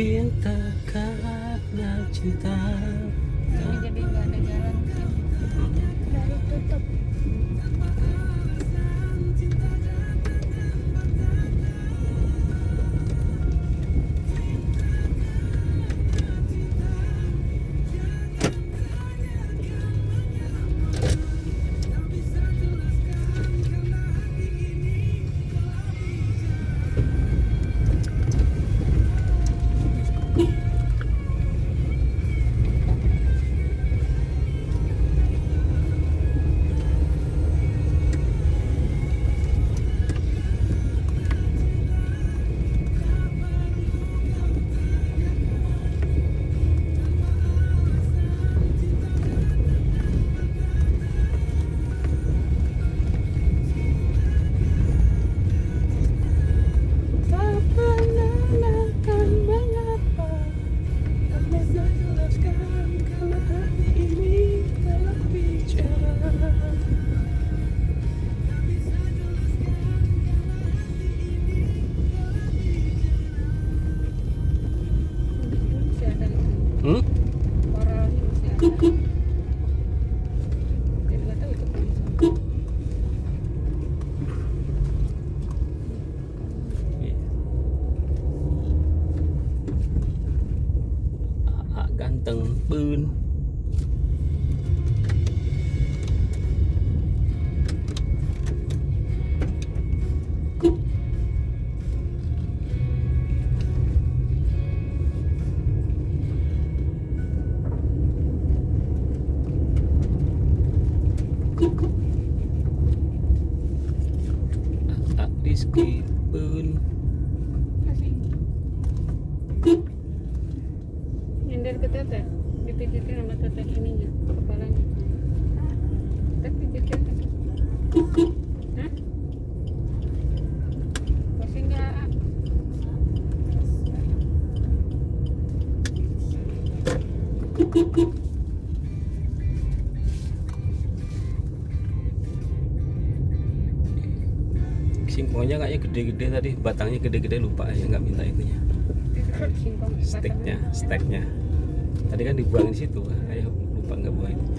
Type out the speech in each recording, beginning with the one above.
cinta karena cinta. Jadi nggak ada jalan dari tutup. singkongnya kayaknya gede-gede tadi batangnya gede-gede lupa ya nggak minta itunya. Steknya steknya tadi kan dibuang di situ kayak lupa nggak buang itu.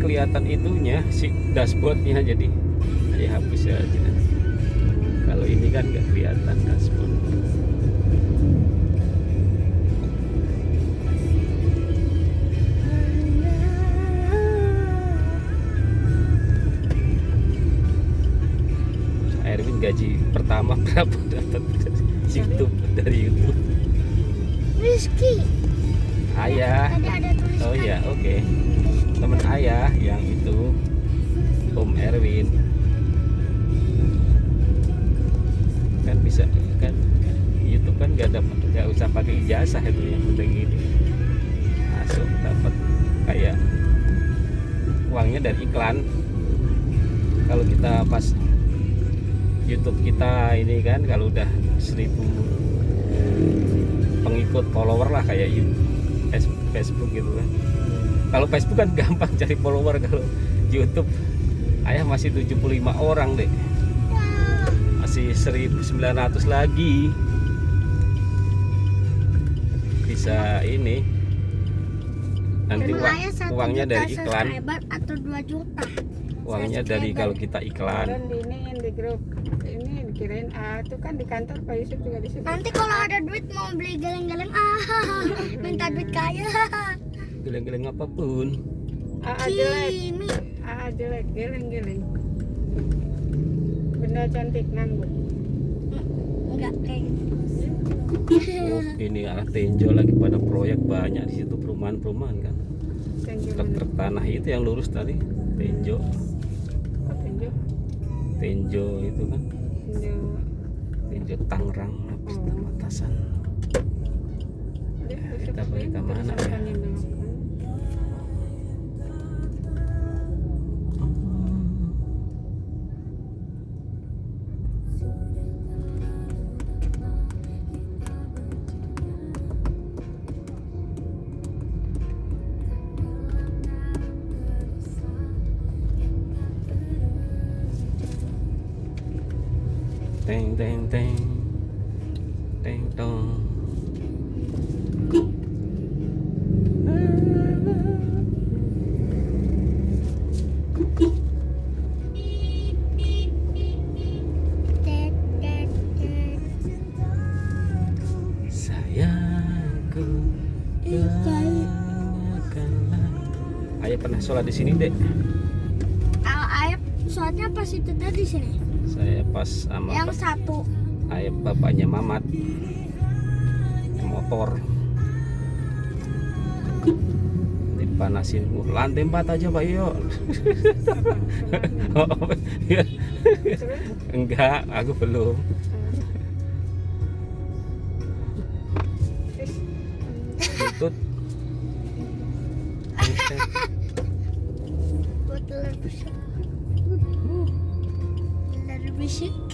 Kelihatan itunya si dashboardnya jadi saya hapus aja kalau ini kan nggak kelihatan dashboard. Erwin gaji pertama berapa dapat? YouTube pakai ijazah itu yang udah gini masuk dapat kayak uangnya dari iklan. Kalau kita pas YouTube kita ini kan kalau udah seribu pengikut follower lah kayak you- es- Facebook gitu kan. Kalau Facebook kan gampang cari follower kalau YouTube ayah masih 75 orang deh. Masih 1900 lagi bisa ini nanti uang, uangnya dari iklan atau 2 juta. uangnya dari kalau kita iklan ini di grup ini dikirain ah itu kan di kantor Pak Yusuf juga disebut. Nanti kalau ada duit mau beli geleng-geleng ah minta duit kaya. geleng-geleng apa pun Ah jelek, Kimi. ah jelek, geleng-geleng. Benda cantik nganggur. Enggak kayak gitu. Oh, ini arah Tenjo lagi pada proyek banyak di situ perumahan-perumahan kan truk-truk tanah itu yang lurus tadi Tenjo Tenjo? Tenjo itu kan Tenjo. Tenjo Tangerang habis Oh. Pamatasan Teng teng. Teng tong. Ayah pernah sholat di sini dek? Ah, ayah soalnya pas itu tadi sini. Saya pas sama Yang satu. ayah bapaknya Mamat motor dipanasin "Uh, lantai empat aja pak yo Apa? Oh, iya. Enggak aku belum Terus, Butut 是。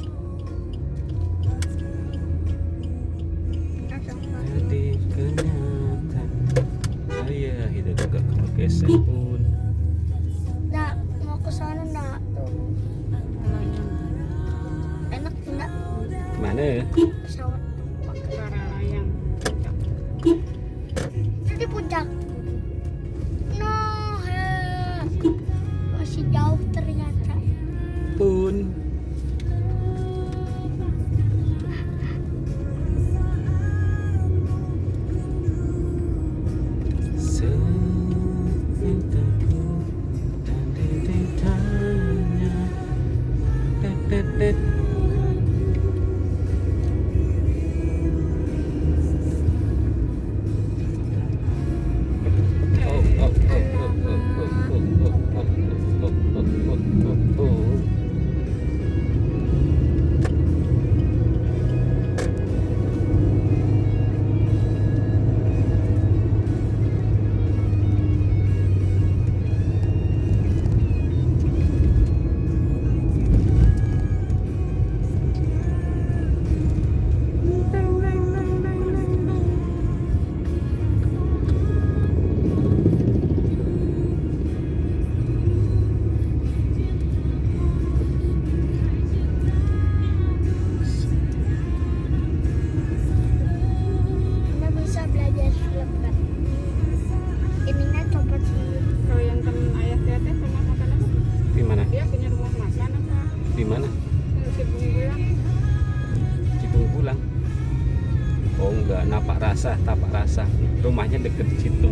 rasa Tapak rasa. Rumahnya deket situ.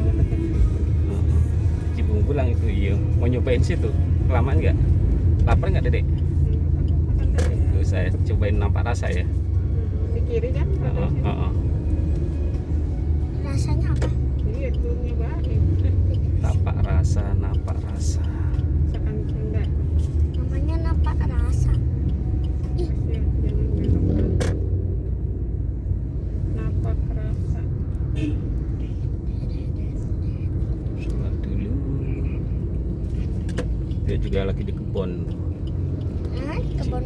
Cibung pulang itu iya mau nyobain situ? Kelamaan nggak? Lapar nggak dedek? Hmm. Tuh, saya cobain nampak rasa ya. Hmm, di kiri kan? Uh -uh. dia juga lagi di kebun. Kebun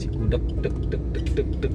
si gudeg deg dek, dek, dek, dek.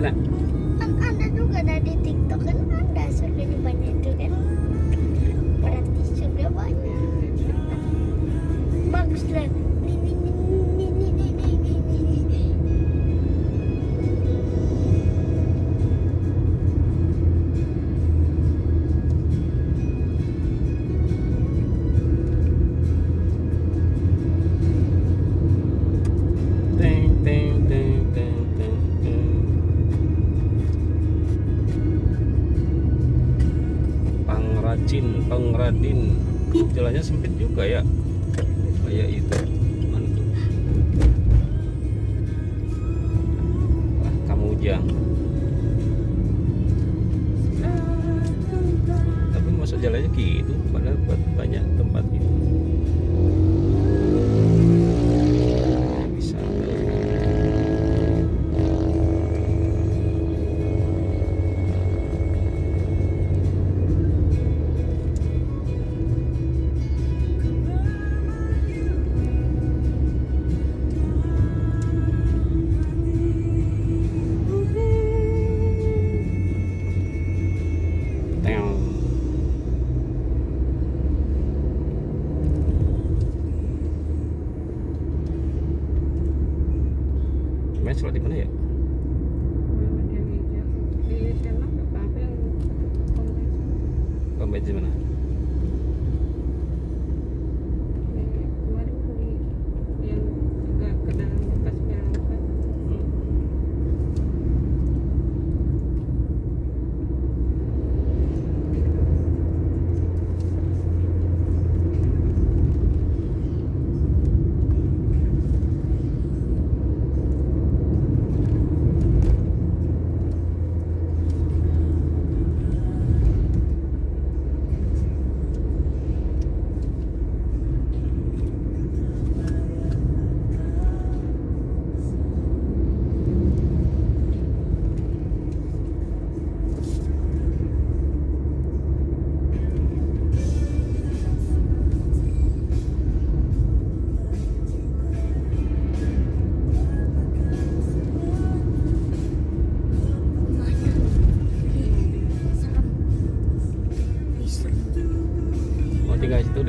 Kan ada juga dari TikTok kan ada surganya banyak itu kan. Berarti surga banyak. Bagus lah.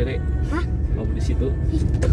sendiri Hah? mau di situ Itu.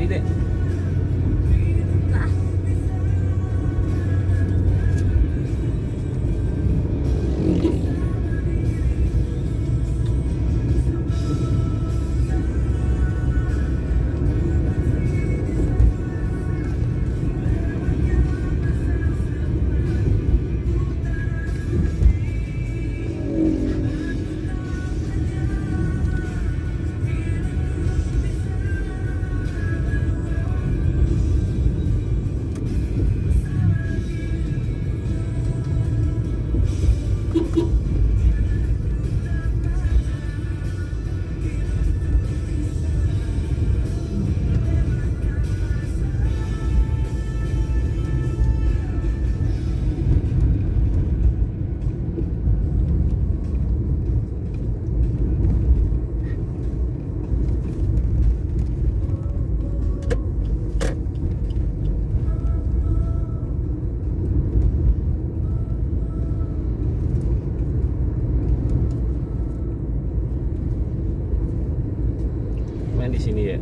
りで。di sini ya.